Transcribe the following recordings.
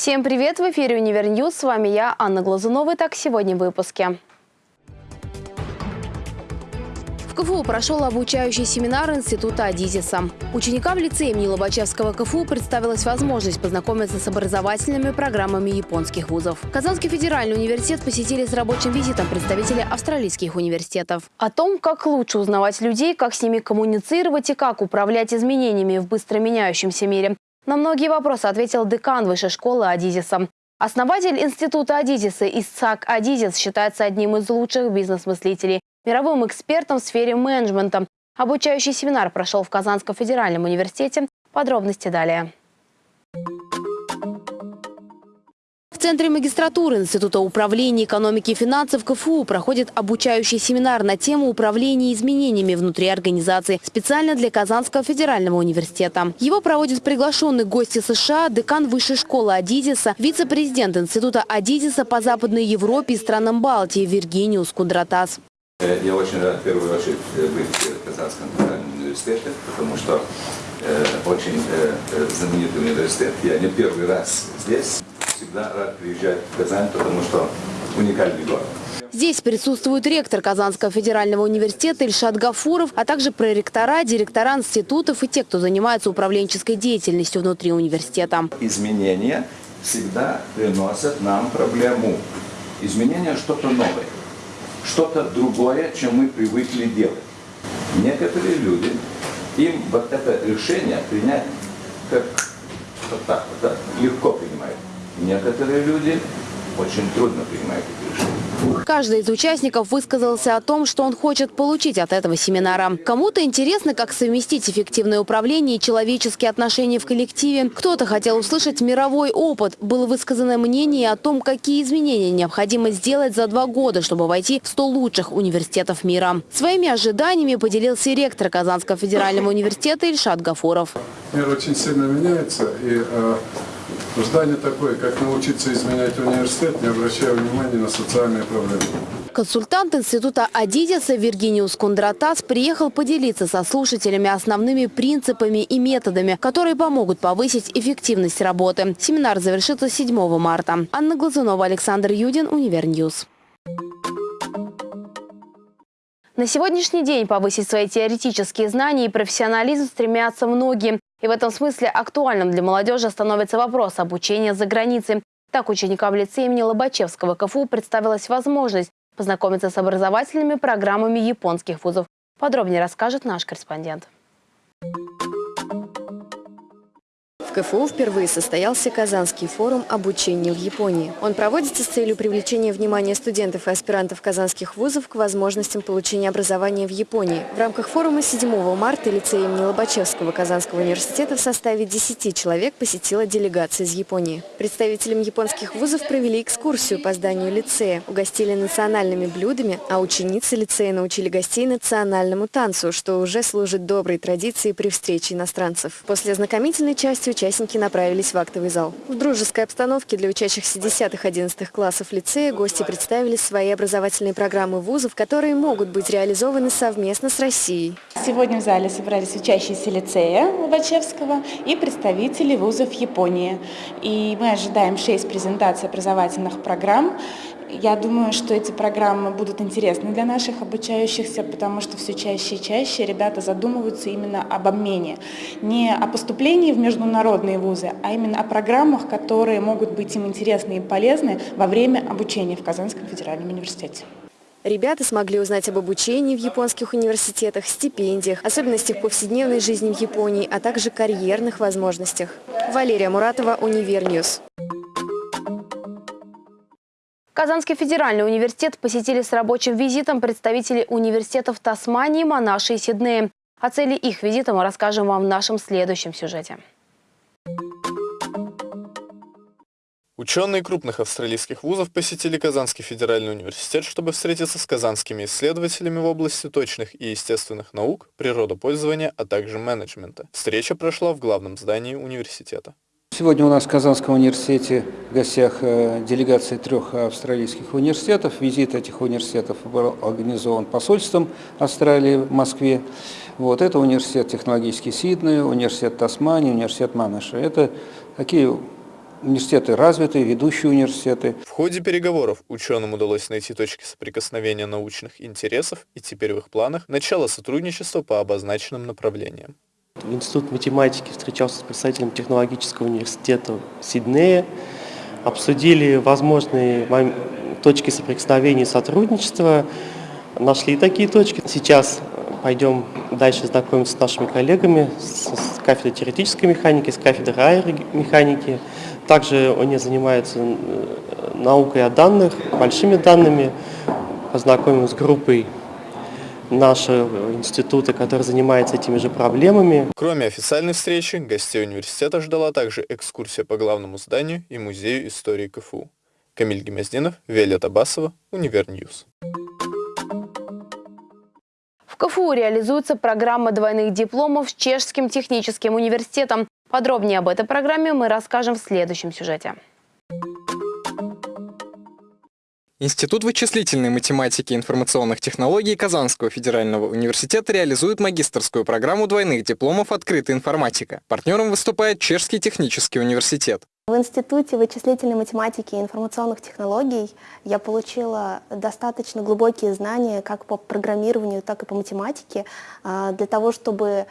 Всем привет! В эфире Универ News. С вами я, Анна Глазунова. Так, сегодня в выпуске. В КФУ прошел обучающий семинар Института Адизеса. Ученикам лицея имени Лобачевского КФУ представилась возможность познакомиться с образовательными программами японских вузов. Казанский федеральный университет посетили с рабочим визитом представители австралийских университетов. О том, как лучше узнавать людей, как с ними коммуницировать и как управлять изменениями в быстро меняющемся мире. На многие вопросы ответил декан Высшей школы Адизиса. Основатель института Адизиса Исцак Адизис считается одним из лучших бизнес-мыслителей мировым экспертом в сфере менеджмента. Обучающий семинар прошел в Казанском федеральном университете. Подробности далее. Центре магистратуры Института управления экономики и финансов КФУ проходит обучающий семинар на тему управления изменениями внутри организации специально для Казанского федерального университета. Его проводят приглашенные гости США, декан Высшей школы Адидиса, вице-президент Института Адидиса по Западной Европе и странам Балтии Виргиниус Кундратас. Э, Я очень рад в первую очередь э, быть в Казанском федеральном университете, потому что э, очень э, э, знаменитый университет. Я не первый раз здесь. Всегда рад приезжать в Казань, потому что уникальный город. Здесь присутствует ректор Казанского федерального университета Ильшат Гафуров, а также проректора, директора институтов и те, кто занимается управленческой деятельностью внутри университета. Изменения всегда приносят нам проблему. Изменения что-то новое, что-то другое, чем мы привыкли делать. Некоторые люди, им вот это решение принять как вот так вот, да, легко принимают. Некоторые люди очень трудно принимают эти решения. Каждый из участников высказался о том, что он хочет получить от этого семинара. Кому-то интересно, как совместить эффективное управление и человеческие отношения в коллективе. Кто-то хотел услышать мировой опыт. Было высказано мнение о том, какие изменения необходимо сделать за два года, чтобы войти в 100 лучших университетов мира. Своими ожиданиями поделился и ректор Казанского федерального университета Ильшат Гафуров. Мир очень сильно меняется, и задание такое, как научиться изменять университет, не обращая внимания на социальные проблемы. Консультант института Адизеса Виргиниус Кундратас приехал поделиться со слушателями основными принципами и методами, которые помогут повысить эффективность работы. Семинар завершится 7 марта. Анна Глазунова, Александр Юдин, Универ News. На сегодняшний день повысить свои теоретические знания и профессионализм стремятся многие. И в этом смысле актуальным для молодежи становится вопрос обучения за границей. Так ученикам лицея имени Лобачевского КФУ представилась возможность познакомиться с образовательными программами японских вузов. Подробнее расскажет наш корреспондент. КФУ впервые состоялся Казанский форум обучения в Японии. Он проводится с целью привлечения внимания студентов и аспирантов казанских вузов к возможностям получения образования в Японии. В рамках форума 7 марта лицей имени Лобачевского Казанского университета в составе 10 человек посетила делегация из Японии. Представителям японских вузов провели экскурсию по зданию лицея, угостили национальными блюдами, а ученицы лицея научили гостей национальному танцу, что уже служит доброй традицией при встрече иностранцев. После ознакомительной части участники направились в актовый зал. В дружеской обстановке для учащихся 10-11 классов лицея гости представили свои образовательные программы вузов, которые могут быть реализованы совместно с Россией. Сегодня в зале собрались учащиеся лицея Лобачевского и представители вузов Японии. И мы ожидаем 6 презентаций образовательных программ. Я думаю, что эти программы будут интересны для наших обучающихся, потому что все чаще и чаще ребята задумываются именно об обмене. Не о поступлении в международные вузы, а именно о программах, которые могут быть им интересны и полезны во время обучения в Казанском федеральном университете. Ребята смогли узнать об обучении в японских университетах, стипендиях, особенностях повседневной жизни в Японии, а также карьерных возможностях. Валерия Муратова, Универ News. Казанский федеральный университет посетили с рабочим визитом представители университетов Тасмании, Монаши и Сиднея. О цели их визита мы расскажем вам в нашем следующем сюжете. Ученые крупных австралийских вузов посетили Казанский федеральный университет, чтобы встретиться с казанскими исследователями в области точных и естественных наук, природопользования, а также менеджмента. Встреча прошла в главном здании университета. Сегодня у нас в Казанском университете в гостях э, делегации трех австралийских университетов. Визит этих университетов был организован посольством Австралии в Москве. Вот, это университет технологический Сиднey, университет Тасмании, университет Манаша. Это такие университеты развитые, ведущие университеты. В ходе переговоров ученым удалось найти точки соприкосновения научных интересов и теперь в их планах начало сотрудничества по обозначенным направлениям. Институт математики встречался с представителем технологического университета Сиднея, обсудили возможные точки соприкосновения и сотрудничества, нашли такие точки. Сейчас пойдем дальше знакомиться с нашими коллегами с кафедры теоретической механики, с кафедры аэромеханики. Также они занимаются э, наукой о данных, большими данными. Познакомим с группой нашего института, который занимается этими же проблемами. Кроме официальной встречи, гостей университета ждала также экскурсия по главному зданию и музею истории КФУ. Камиль Гемоздинов, Виолетта Басова, Универ News. В КФУ реализуется программа двойных дипломов с Чешским техническим университетом. Подробнее об этой программе мы расскажем в следующем сюжете. Институт вычислительной математики и информационных технологий Казанского федерального университета реализует магистрскую программу двойных дипломов «Открытая информатика». Партнером выступает Чешский технический университет. В Институте вычислительной математики и информационных технологий я получила достаточно глубокие знания как по программированию, так и по математике а, для того, чтобы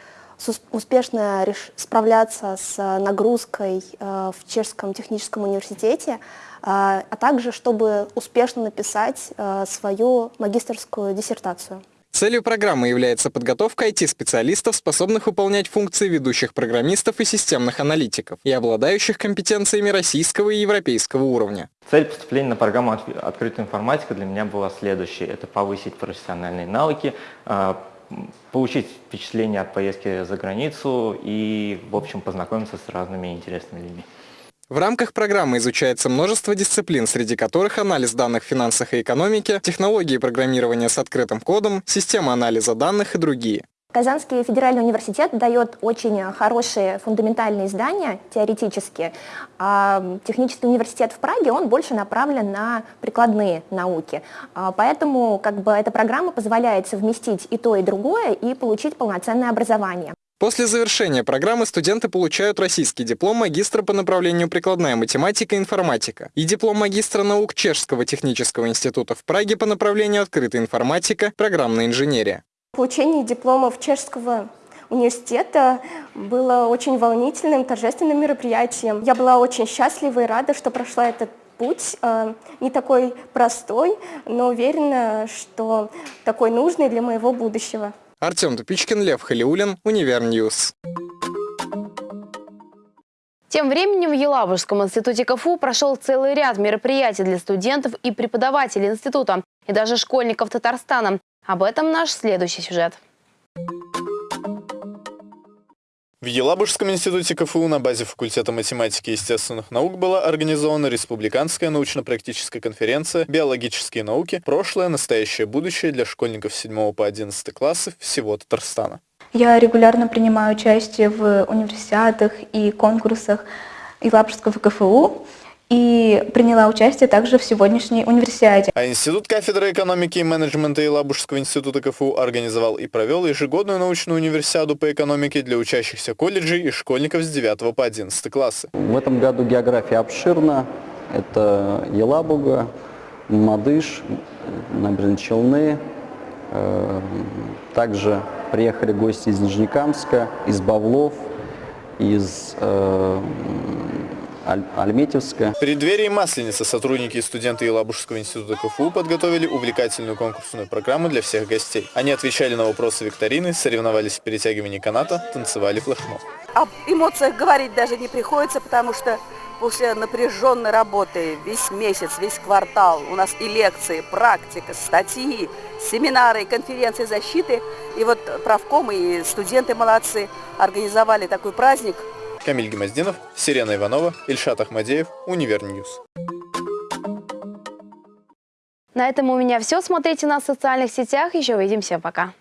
успешно справляться с нагрузкой а, в Чешском техническом университете, а, а также чтобы успешно написать а, свою магистрскую диссертацию. Целью программы является подготовка IT-специалистов, способных выполнять функции ведущих программистов и системных аналитиков, и обладающих компетенциями российского и европейского уровня. Цель поступления на программу «Открытая информатика» для меня была следующей. Это повысить профессиональные навыки, а, получить впечатление от поездки за границу и, в общем, познакомиться с разными интересными людьми. В рамках программы изучается множество дисциплин, среди которых анализ данных в финансах и экономике, технологии программирования с открытым кодом, система анализа данных и другие. Казанский федеральный университет дает очень хорошие фундаментальные знания, теоретические. А технический университет в Праге, он больше направлен на прикладные науки. А поэтому как бы, эта программа позволяет совместить и то, и другое, и получить полноценное образование. После завершения программы студенты получают российский диплом магистра по направлению прикладная математика и информатика и диплом магистра наук Чешского технического института в Праге по направлению открытая информатика, программная инженерия. Получение дипломов Чешского университета было очень волнительным, торжественным мероприятием. Я была очень счастлива и рада, что прошла этот путь, э, не такой простой, но уверена, что такой нужный для моего будущего. Артем Тупичкин, Лев Халиулин, Универ News. Тем временем в Елабужском институте КФУ прошел целый ряд мероприятий для студентов и преподавателей института, и даже школьников Татарстана. Об этом наш следующий сюжет. В Елабужском институте КФУ на базе факультета математики и естественных наук была организована республиканская научно-практическая конференция «Биологические науки. Прошлое, настоящее, будущее» для школьников с 7 по 11 классы всего Татарстана. Я регулярно принимаю участие в универсиадах и конкурсах Елабужского КФУ и приняла участие также в сегодняшней универсиаде. А Институт кафедры экономики и менеджмента Елабужского института КФУ организовал и провел ежегодную научную универсиаду по экономике для учащихся колледжей и школьников с 9 по 11 классы. В этом году география обширна. Это Елабуга, Мадыш, Набережные Челны. Э, также приехали гости из Нижнекамска, из Бавлов, из э, Аль Альметьевская. В преддверии Масленицы сотрудники и студенты Елабужского института КФУ подготовили увлекательную конкурсную программу для всех гостей. Они отвечали на вопросы викторины, соревновались в перетягивании каната, танцевали флешмоб. Об эмоциях говорить даже не приходится, потому что после напряженной работы весь месяц, весь квартал у нас и лекции, практика, статьи, семинары, конференции защиты. И вот профком и студенты молодцы организовали такой праздник – Камиль Гемоздинов, Сирена Иванова, Ильшат Ахмадеев, Универ News. На этом у меня все. Смотрите нас в социальных сетях. Еще увидимся. Пока.